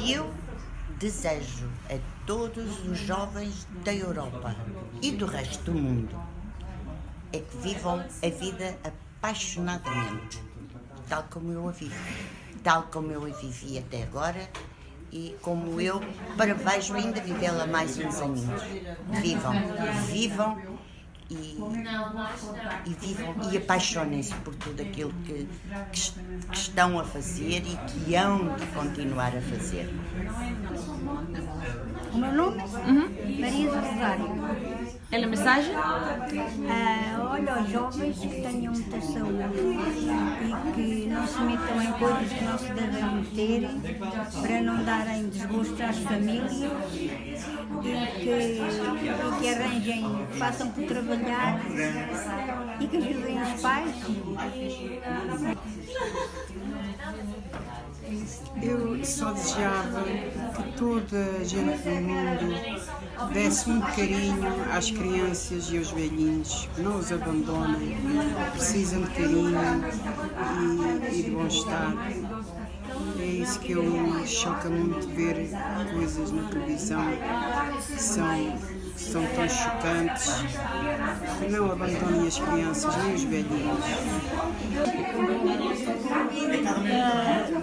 Que eu desejo a todos os jovens da Europa e do resto do mundo é que vivam a vida apaixonadamente, tal como eu a vivo, tal como eu a vivi até agora e como eu prevejo ainda vivê-la mais uns aninhos. Vivam, vivam e, e vivam e apaixonem-se por tudo aquilo que, que, que estão a fazer e que hão de continuar a fazer. O meu nome? Maria do Rosário. É a mensagem? Ah, olha, aos jovens que tenham muita saúde e que não se metam em coisas que não se devem meter para não darem desgosto às famílias e que, e que arranjem, que façam por trabalhar e que ajudem os pais. Eu só desejava que toda a gente do mundo desse muito carinho às crianças e aos velhinhos, não os abandonem, precisam de carinho e, e de bom-estar. É isso que eu choca muito ver coisas na televisão que são, que são tão chocantes. Não abandonem as crianças nem os velhinhos.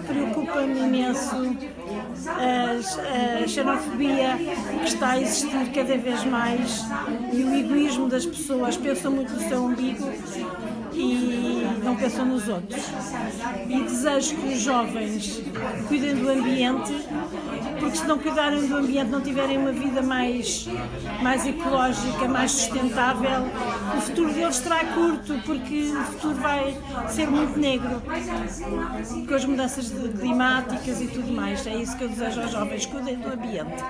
preocupa-me imenso a, a xenofobia que está a existir cada vez mais e o egoísmo das pessoas. Pensam muito no seu umbigo e não pensam nos outros. E desejo que os jovens cuidem do ambiente, porque se não cuidarem do ambiente, não tiverem uma vida mais, mais ecológica, mais sustentável, o futuro deles será curto, porque o futuro vai ser muito negro com as mudanças climáticas e tudo mais. É isso que eu desejo aos jovens, cuidem do ambiente.